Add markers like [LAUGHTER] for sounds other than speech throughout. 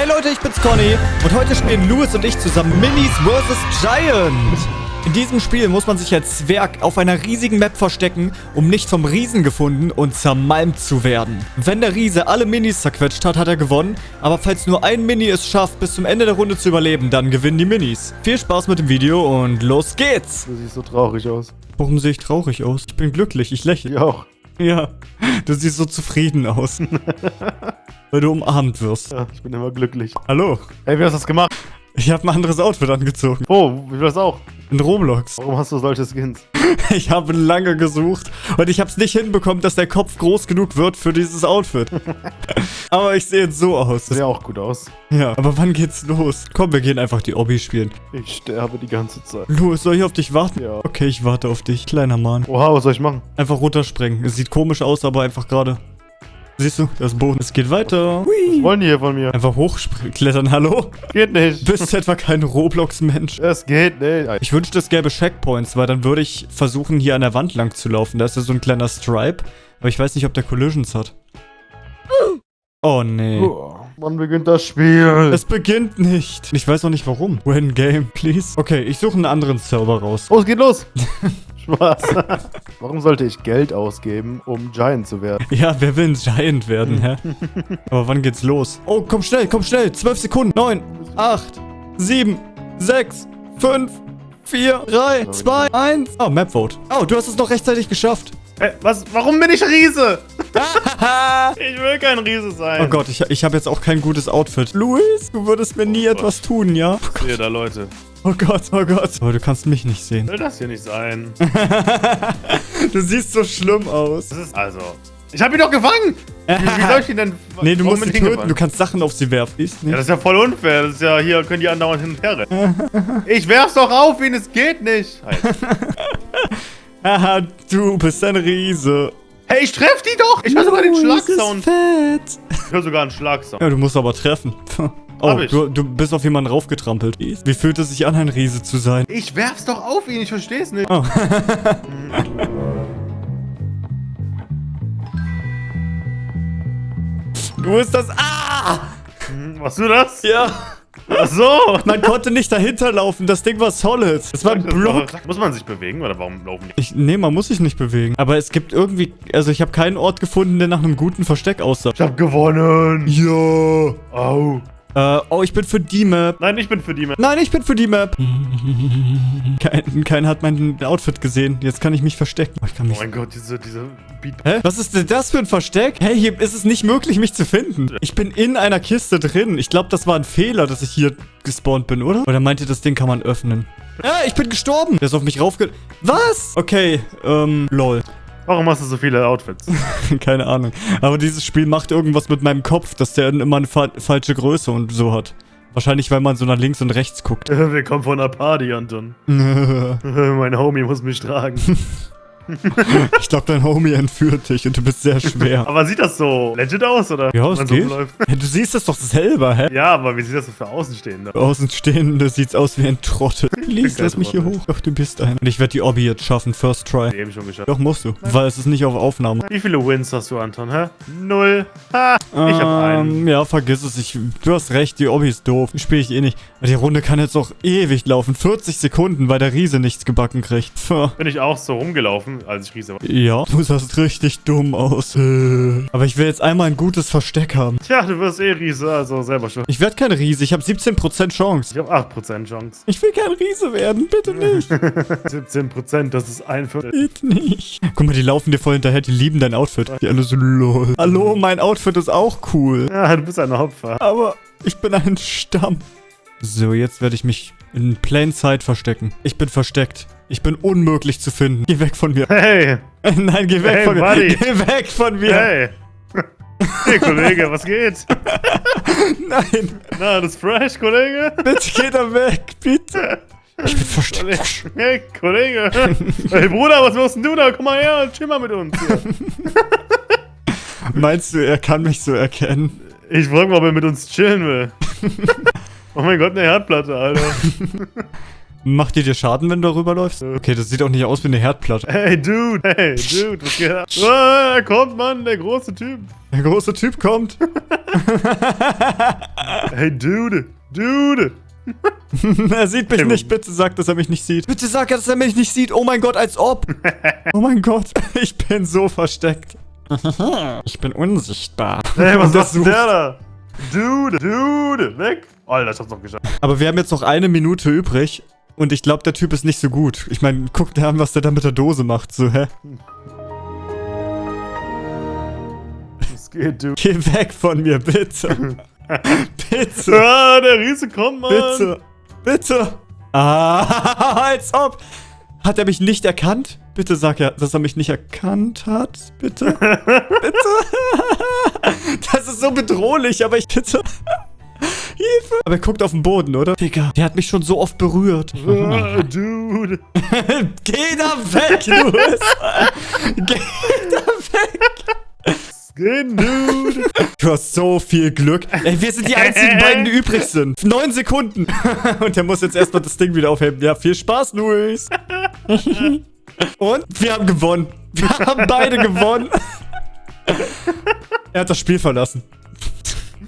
Hey Leute, ich bin's Conny und heute spielen Louis und ich zusammen Minis vs. Giant. In diesem Spiel muss man sich als Zwerg auf einer riesigen Map verstecken, um nicht vom Riesen gefunden und zermalmt zu werden. Wenn der Riese alle Minis zerquetscht hat, hat er gewonnen, aber falls nur ein Mini es schafft, bis zum Ende der Runde zu überleben, dann gewinnen die Minis. Viel Spaß mit dem Video und los geht's! Du siehst so traurig aus. Warum sehe ich traurig aus? Ich bin glücklich, ich lächle. Ich auch. Ja, du siehst so zufrieden aus. [LAUGHS] Weil du umarmt wirst. Ja, ich bin immer glücklich. Hallo. Ey, wie hast du das gemacht? Ich habe ein anderes Outfit angezogen. Oh, wie war das auch? In Roblox. Warum hast du solche Skins? [LAUGHS] Ich habe lange gesucht und ich habe es nicht hinbekommen, dass der Kopf groß genug wird für dieses Outfit. [LAUGHS] aber ich sehe jetzt so aus. Sieht auch gut aus. Ja, aber wann geht's los? Komm, wir gehen einfach die Obby spielen. Ich sterbe die ganze Zeit. Louis, soll ich auf dich warten? Ja. Okay, ich warte auf dich, kleiner Mann. Oha, was soll ich machen? Einfach runterspringen. Es sieht komisch aus, aber einfach gerade. Siehst du, das Boden. Es geht weiter. Was wollen die hier von mir? Einfach hochspringen, klettern. Hallo? Geht nicht. Bist du etwa kein Roblox-Mensch? Es geht nicht. Ich wünschte, es gäbe Checkpoints, weil dann würde ich versuchen, hier an der Wand lang zu laufen. Da ist ja so ein kleiner Stripe. Aber ich weiß nicht, ob der Collisions hat. Oh, nee. Oh, Wann beginnt das Spiel? Es beginnt nicht. Ich weiß auch nicht warum. When game, please. Okay, ich suche einen anderen Server raus. Oh, es geht los. [LAUGHS] Spaß. [LAUGHS] Warum sollte ich Geld ausgeben, um Giant zu werden? Ja, wer will ein Giant werden, hä? Aber wann geht's los? Oh, komm schnell, komm schnell. Zwölf Sekunden. Neun, acht, sieben, sechs, fünf, vier, drei, zwei, eins. Oh, Map Vote. Oh, du hast es noch rechtzeitig geschafft. Hey, was? Warum bin ich Riese? [LAUGHS] ich will kein Riese sein. Oh Gott, ich, ich habe jetzt auch kein gutes Outfit. Luis, du würdest mir nie etwas tun, ja? Sehe da Leute. Oh Gott, oh Gott. Aber du kannst mich nicht sehen. Will das hier nicht sein? [LAUGHS] Du siehst so schlimm aus. Das ist also. Ich hab ihn doch gefangen! Wie, wie soll ich ihn denn. Nee, du musst ich töten. gefangen? Du kannst Sachen auf sie werfen. Ist Ja, nicht. das ist ja voll unfair. Das ist ja hier, können die andauernd hin und her rennen. [LAUGHS] Ich werf's doch auf ihn, es geht nicht. Halt. [LAUGHS] Haha, du bist ein Riese. Hey, ich treff die doch! Ich höre sogar den Schlagsound. Ich höre sogar einen Schlagsound. Ja, du musst aber treffen. Oh, du, du bist auf jemanden raufgetrampelt. Wie fühlt es sich an, ein Riese zu sein? Ich werf's doch auf ihn, ich versteh's nicht. Oh. [LAUGHS] Du bist das... Ah! Hm, Machst du das? Ja. Ach so! Man konnte nicht dahinter laufen. Das Ding war solid. Es war ein das Block. Muss man sich bewegen oder warum laufen die? Ich, nee, man muss sich nicht bewegen. Aber es gibt irgendwie... Also ich habe keinen Ort gefunden, der nach einem guten Versteck aussah. Ich hab gewonnen! Ja. Au! Äh, oh, ich bin für die Map. Nein, ich bin für die Map. Nein, ich bin für die Map. [LAUGHS] Kein, keiner hat mein Outfit gesehen. Jetzt kann ich mich verstecken. Oh, ich kann Oh mich... mein Gott, diese, diese Beat. Hä? Was ist denn das für ein Versteck? Hey, hier ist es nicht möglich, mich zu finden. Ich bin in einer Kiste drin. Ich glaube, das war ein Fehler, dass ich hier gespawnt bin, oder? Oder meint ihr, das Ding kann man öffnen? Ja, ich bin gestorben. Der ist auf mich raufge... Was? Okay, ähm, lol. Warum hast du so viele Outfits? [LAUGHS] Keine Ahnung. Aber dieses Spiel macht irgendwas mit meinem Kopf, dass der immer eine fa falsche Größe und so hat. Wahrscheinlich, weil man so nach links und rechts guckt. [LAUGHS] Wir kommen von einer Party, Anton. [LAUGHS] mein Homie muss mich tragen. Ich glaube, dein Homie entführt dich und du bist sehr schwer. Aber sieht das so legit aus, oder? Ja, Wenn es so geht. läuft? Ja, du siehst das doch selber, hä? Ja, aber wie sieht das so für Außenstehende? Außenstehende sieht's aus wie ein Trottel. [LAUGHS] Lies, lass mich hier hoch. Doch, du bist ein. Und ich werde die Obby jetzt schaffen, first try. Eben schon geschafft. Doch, musst du. Weil es ist nicht auf Aufnahme. Wie viele Wins hast du, Anton, hä? Null. [LAUGHS] Ha! Ich hab einen. Ähm, ja, vergiss es. Ich, du hast recht, die Obby ist doof. Spiele ich eh nicht. Die Runde kann jetzt auch ewig laufen. 40 Sekunden, weil der Riese nichts gebacken kriegt. Bin ich auch so rumgelaufen, als ich Riese war. Ja, du sahst richtig dumm aus. Äh. Aber ich will jetzt einmal ein gutes Versteck haben. Tja, du wirst eh Riese, also selber schon. Ich werde kein Riese. Ich habe 17% Chance. Ich hab 8% Chance. Ich will kein Riese werden. Bitte nicht. [LAUGHS] 17%, das ist ein Viertel. Bitte nicht. Guck mal, die laufen dir voll hinterher. Die lieben dein Outfit. Die alle so lol. Hallo, mein Outfit ist auch cool. Ja, du bist ein Opfer. Aber ich bin ein Stamm. So, jetzt werde ich mich in Plain Sight verstecken. Ich bin versteckt. Ich bin unmöglich zu finden. Geh weg von mir. Hey! Nein, geh weg Hey, von mir. buddy. [LAUGHS] Geh weg von mir. Hey! Hey, Kollege, was geht? [LAUGHS] Nein, Na, das ist fresh, Kollege? bitte geh da weg. Bitte. Ich bin versteckt. Hey, Kollege! Hey, Bruder, was machst denn du da? Komm mal her und chill mal mit uns. [LAUGHS] Meinst du, er kann mich so erkennen? Ich frag mal, ob er mit uns chillen will. Oh mein Gott, eine Herdplatte, Alter. Macht die dir Schaden, wenn du darüber läufst? Okay, das sieht auch nicht aus wie eine Herdplatte. Hey, Dude, hey, Dude, was geht ab? Ah, er kommt, Mann, der große Typ. Der große Typ kommt. [LAUGHS] Hey, Dude, Dude. [LAUGHS] er sieht mich nicht. Bitte sag, dass er mich nicht sieht. Bitte sag, dass er mich nicht sieht. Oh mein Gott, als ob. [LAUGHS] Oh mein Gott, ich bin so versteckt. ich bin unsichtbar. Hey, was sucht- der da? Dude, Dude, weg. Alter, ich hab's noch geschafft. Aber wir haben jetzt noch eine Minute übrig. Und ich glaube, der Typ ist nicht so gut. Ich meine, guck dir an, was der da mit der Dose macht. So, hä? Was geht, Dude? Geh weg von mir, bitte. [LAUGHS] bitte. Ah, der Riese kommt, Mann. Bitte. Bitte. Ah, [LAUGHS] als ob. Hat er mich nicht erkannt? Bitte sag er, dass er mich nicht erkannt hat. Bitte. [LAUGHS] bitte. das ist so bedrohlich, aber ich bitte. Hilfe. Aber er guckt auf den Boden, oder? Digga, der hat mich schon so oft berührt. Ah, Dude. [LAUGHS] Geh da weg, Louis. [LAUGHS] Geh da weg. Geht, Dude? Du hast so viel Glück. Ey, wir sind die einzigen beiden, die übrig sind. Neun Sekunden. [LAUGHS] Und der muss jetzt erstmal das Ding wieder aufheben. Ja, viel Spaß, Luis. Und wir haben gewonnen. Wir haben beide gewonnen. Er hat das Spiel verlassen.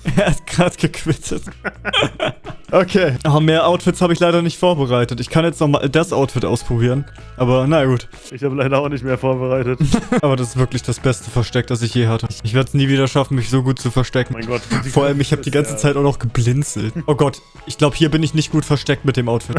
Er hat gerade gequittet. [LAUGHS] Okay. Oh, mehr Outfits habe ich leider nicht vorbereitet. Ich kann jetzt noch mal das Outfit ausprobieren. Aber na gut. Ich habe leider auch nicht mehr vorbereitet. [LAUGHS] Aber das ist wirklich das beste Versteck, das ich je hatte. Ich werde es nie wieder schaffen, mich so gut zu verstecken. Mein Gott. Vor allem, ich habe die ganze Zeit auch noch geblinzelt. Oh Gott, ich glaube, hier bin ich nicht gut versteckt mit dem Outfit.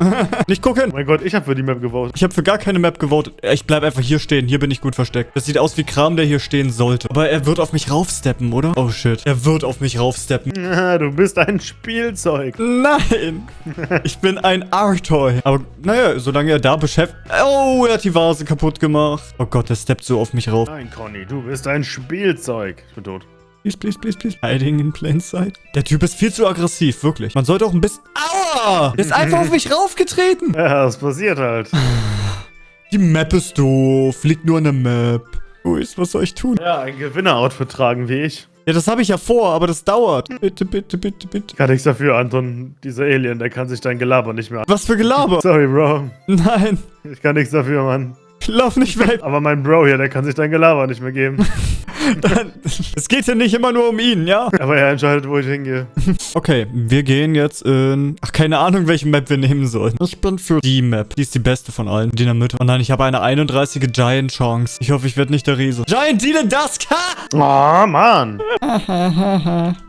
[LAUGHS] nicht gucken! Mein Gott, ich habe für die Map gewotet. Ich habe für gar keine Map gewotet. Ich bleib einfach hier stehen. Hier bin ich gut versteckt. Das sieht aus wie Kram, der hier stehen sollte. Aber er wird auf mich raufsteppen, oder? Oh shit. Er wird auf mich raufsteppen. Ah, [LAUGHS] Du bist ein Spielzeug. Nein! [LAUGHS] Ich bin ein Artoy. Aber naja, solange er da beschäftigt... Oh, er hat die Vase kaputt gemacht. Oh Gott, der steppt so auf mich rauf. Nein, Conny, du bist ein Spielzeug. Ich bin tot. Please, please, please, please. Hiding in plain sight. Der Typ ist viel zu aggressiv, wirklich. Man sollte auch ein bisschen... Aua! Der ist einfach auf [LAUGHS] mich raufgetreten. Ja, das passiert halt. [SIGHS] Die Map ist doof. Liegt nur an der Map. Luis, was soll ich tun? Ja, ein Gewinner-Outfit tragen wie ich. Ja, das habe ich ja vor, aber das dauert. Bitte, bitte, bitte, bitte. Kann nichts dafür, Anton. Dieser Alien, der kann sich dein Gelaber nicht mehr an. Was für Gelaber. Sorry, Bro. Nein, Ich kann nichts dafür, Mann. Lauf nicht weg. Aber mein Bro hier, der kann sich dein Gelaber nicht mehr geben. [LAUGHS] Es geht ja nicht immer nur um ihn, ja? Aber er entscheidet, wo ich hingehe. Okay, wir gehen jetzt in... Ach, keine Ahnung, welche Map wir nehmen sollen. Ich bin für die Map. Die ist die beste von allen. Die in der Mitte. Oh nein, ich habe eine 31 Giant Chance. Ich hoffe, ich werde nicht der Riese. Giant Dylan Dusk! Ha! Oh, Mann. [LAUGHS]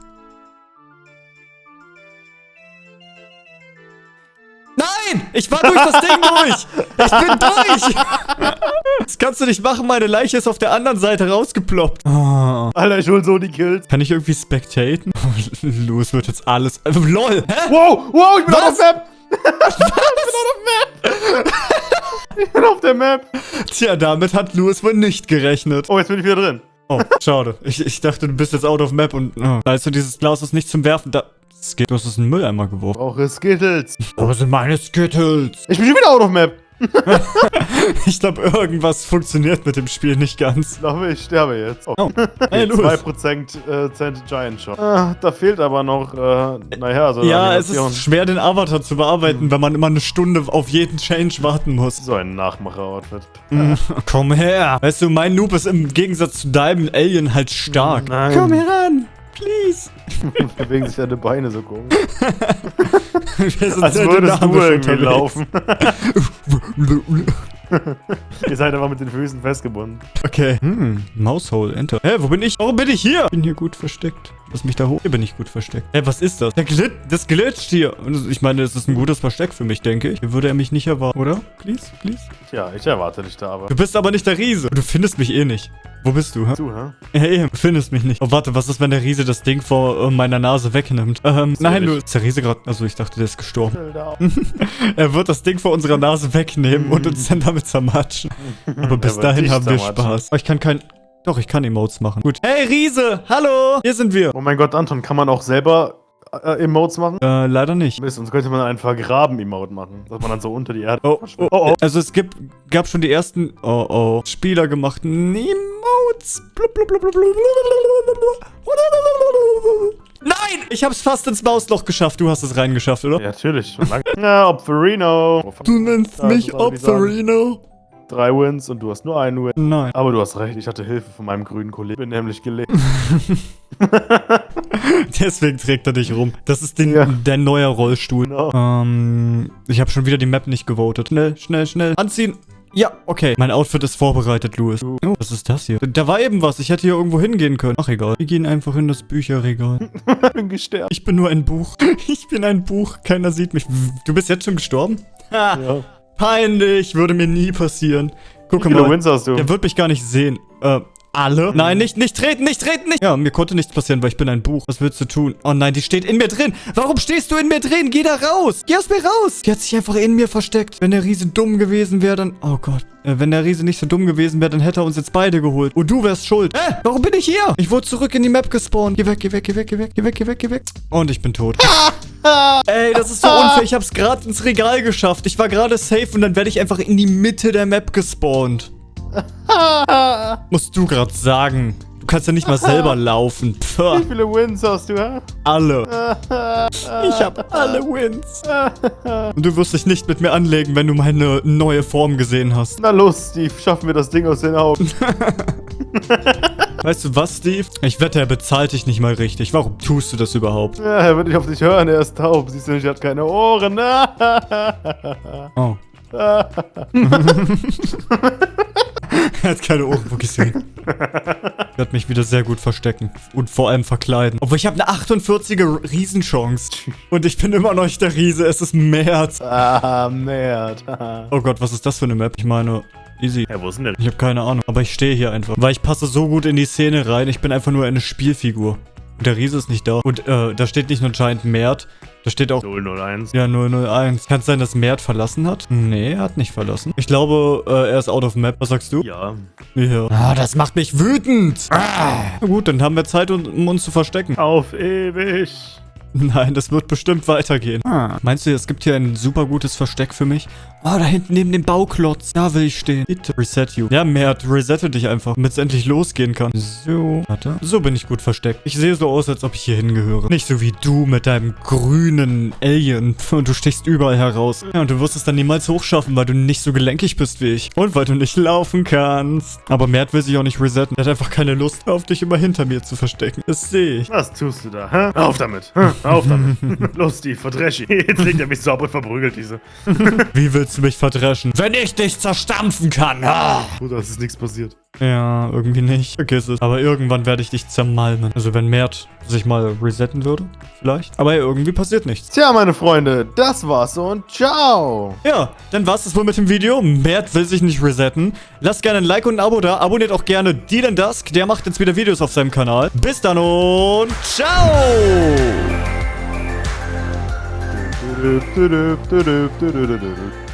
Nein! Ich war durch das Ding durch! Ich bin durch! [LAUGHS] Das kannst du nicht machen, meine Leiche ist auf der anderen Seite rausgeploppt. Oh. Alter, ich hol so die Kills. Kann ich irgendwie spectaten? [LAUGHS] Louis wird jetzt alles... Äh, LOL! Hä? Wow, wow, ich bin Was? [LAUGHS] auf der Map. ich bin auf der Map. Tja, damit hat Louis wohl nicht gerechnet. Oh, jetzt bin ich wieder drin. Oh, schade. Ich, ich dachte, du bist jetzt out of map und... Oh. Da ist so dieses Glas ist nicht zum Werfen. Da... Es geht, du hast es in den Mülleimer geworfen. Brauche Skittles. Wo sind meine Skittles? Ich bin schon wieder out of Map. [LAUGHS] Ich glaube, irgendwas funktioniert mit dem Spiel nicht ganz. Ich glaube, ich sterbe jetzt. Oh. Oh, hey, Louis. 2% äh, Cent Giant Shot. Ah, da fehlt aber noch, äh, naja, so Ja, es ist schwer, den Avatar zu bearbeiten, wenn man immer eine Stunde auf jeden Change warten muss. So ein Nachmacher-Outfit. Komm her. Weißt du, mein Noob ist im Gegensatz zu deinem Alien halt stark. Nein. Komm heran. Please. [LAUGHS] Bewegen sich deine Beine so komisch. [LAUGHS] Wir sind Als würdest du irgendwie unterwegs. laufen. [LAUGHS] Ihr seid einfach mit den Füßen festgebunden. Okay. Hm, Maushole, Enter. Hä, wo bin ich? Warum bin ich hier? Ich bin hier gut versteckt. Lass mich da hoch. Hier bin ich gut versteckt. Hä, was ist das? Der Glit das glitscht hier. Ich meine, es ist ein gutes Versteck für mich, denke ich. Hier würde er mich nicht erwarten, oder? Please, please. Tja, ich erwarte dich da aber. Du bist aber nicht der Riese. Du findest mich eh nicht. Wo bist du, hä? Du, hä? Hey, du findest mich nicht. Oh, warte, was ist, wenn der Riese das Ding vor äh, meiner Nase wegnimmt? Ähm, nein, du... Ist der Riese gerade... Also, ich dachte, der ist gestorben. [LAUGHS] Er wird das Ding vor unserer Nase wegnehmen und uns dann damit zermatschen. Aber bis dahin haben wir. Spaß. Oh, ich kann kein... Doch, ich kann Emotes machen. Gut. Hey, Riese! Hallo! Hier sind wir. Oh mein Gott, Anton, kann man auch selber äh, äh, Emotes machen? Äh, leider nicht. Mist, sonst könnte man einen Vergraben-Emote machen. Dass man dann so unter die Erde oh, oh oh. oh, oh, Also es gibt, gab schon die ersten, oh, oh, Spieler gemachten Emotes. Blub, blub, blub, blub, blub, blub. Nein! Ich hab's fast ins Mausloch geschafft. Du hast es reingeschafft, oder? Ja, natürlich. Schon lange. Na, Opferino. Oh, du nennst ja, mich Opferino drei Wins und du hast nur einen Win. Nein. Aber du hast recht, ich hatte Hilfe von meinem grünen Kollegen. Bin nämlich gelegt. [LAUGHS] [LAUGHS] [LAUGHS] Deswegen trägt er dich rum. Das ist den, Ja. der neue Rollstuhl. Genau. Ähm, ich habe schon wieder die Map nicht gewotet. Schnell, schnell, schnell. Anziehen. Ja, okay. Mein Outfit ist vorbereitet, Louis. Oh, was ist das hier? Da war eben was. Ich hätte hier irgendwo hingehen können. Ach, egal. Wir gehen einfach in das Bücherregal. [LAUGHS] Ich bin gestärkt. Ich bin nur ein Buch. [LAUGHS] Ich bin ein Buch. Keiner sieht mich. Du bist jetzt schon gestorben? Ha, Ja. peinlich. Würde mir nie passieren. Guck Wie viele mal. Wins hast du? Der wird mich gar nicht sehen. Äh, alle? Nein, nicht, nicht treten, nicht treten, nicht. Ja, mir konnte nichts passieren, weil ich bin ein Buch. Was willst du tun? Oh nein, die steht in mir drin. Warum stehst du in mir drin? Geh da raus. Geh aus mir raus. Die hat sich einfach in mir versteckt. Wenn der Riese dumm gewesen wäre, dann... Oh Gott. Äh, wenn der Riese nicht so dumm gewesen wäre, dann hätte er uns jetzt beide geholt. Und du wärst schuld. Hä? Warum bin ich hier? Ich wurde zurück in die Map gespawnt. Geh weg, geh weg, geh weg, geh weg, geh weg, geh weg, geh weg. Und ich bin tot. Ey, das ist so unfair. Ich hab's gerade ins Regal geschafft. Ich war gerade safe und dann werde ich einfach in die Mitte der Map gespawnt. [LAUGHS] Musst du gerade sagen. Du kannst ja nicht mal selber [LAUGHS] laufen. Pff, Wie viele Wins hast du, hä? alle. [LAUGHS] Ich hab alle Wins. Und du wirst dich nicht mit mir anlegen, wenn du meine neue Form gesehen hast. Na los, Steve, schaffen wir das Ding aus den Augen. Weißt du was, Steve? Ich wette, er bezahlt dich nicht mal richtig. Warum tust du das überhaupt? Ja, er wird nicht auf dich hören, er ist taub. Siehst du nicht, er hat keine Ohren. Oh. [LAUGHS] er hat keine Ohren gesehen. Er hat mich wieder sehr gut verstecken. Und vor allem verkleiden. Obwohl ich habe eine 48er Riesenchance. Und ich bin immer noch nicht der Riese. Es ist März. ah, Nerd. [LAUGHS] Oh Gott, was ist das für eine Map? Ich meine, easy. ja, wo ist denn der? Ich habe keine Ahnung. Aber ich stehe hier einfach. Weil ich passe so gut in die Szene rein. Ich bin einfach nur eine Spielfigur. Und der Riese ist nicht da. Und äh, da steht nicht nur Giant Mert. Da steht auch 001. ja, 001. Kann es sein, dass Mert verlassen hat? Nee, er hat nicht verlassen. Ich glaube, äh, er ist out of map. Was sagst du? Ja. Ja. Ah, das macht mich wütend. Ah. Na gut, dann haben wir Zeit, um, um uns zu verstecken. Auf ewig. [LAUGHS] Nein, das wird bestimmt weitergehen. Ah. Meinst du, es gibt hier ein super gutes Versteck für mich? Oh, da hinten neben dem Bauklotz. Da will ich stehen. Bitte. Reset you. Ja, Mert, resette dich einfach, damit es endlich losgehen kann. So. Warte. So bin ich gut versteckt. Ich sehe so aus, als ob ich hier hingehöre. Nicht so wie du mit deinem grünen Alien. Und du stichst überall heraus. Ja, und du wirst es dann niemals hochschaffen, weil du nicht so gelenkig bist wie ich. Und weil du nicht laufen kannst. Aber Mert will sich auch nicht resetten. Er hat einfach keine Lust auf dich immer hinter mir zu verstecken. Das sehe ich. Was tust du da, hä? Auf damit. Hä? Auf damit. [LAUGHS] Los, Steve, verdresch ihn. Jetzt legt er mich so ab und verprügelt diese. [LAUGHS] Wie willst du mich verdreschen? Wenn ich dich zerstampfen kann. Ah. Bruder, es ist nichts passiert. Ja, irgendwie nicht. Vergiss es. Aber irgendwann werde ich dich zermalmen. Also wenn Mert sich mal resetten würde, vielleicht. Aber irgendwie passiert nichts. Tja, meine Freunde, das war's und ciao. Ja, dann war's das wohl mit dem Video. Mert will sich nicht resetten. Lasst gerne ein Like und ein Abo da. Abonniert auch gerne Dylan Dusk. Der macht jetzt wieder Videos auf seinem Kanal. Bis dann und ciao! Du, du, du, du, du, du, du, du, du, du.